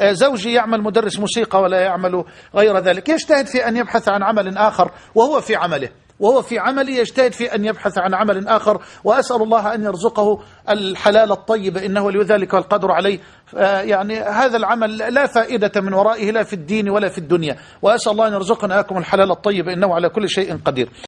آه، زوجي يعمل مدرس موسيقى ولا يعمل غير ذلك. يجتهد في أن يبحث عن عمل آخر وهو في عمله. وهو في عمله يجتهد في أن يبحث عن عمل آخر. وأسأل الله أن يرزقه الحلال الطيب إنه لذلك والقدر عليه. آه، يعني هذا العمل لا فائدة من ورائه لا في الدين ولا في الدنيا. وأسأل الله أن يرزقنا أكم الحلال الطيب إنه على كل شيء قدير.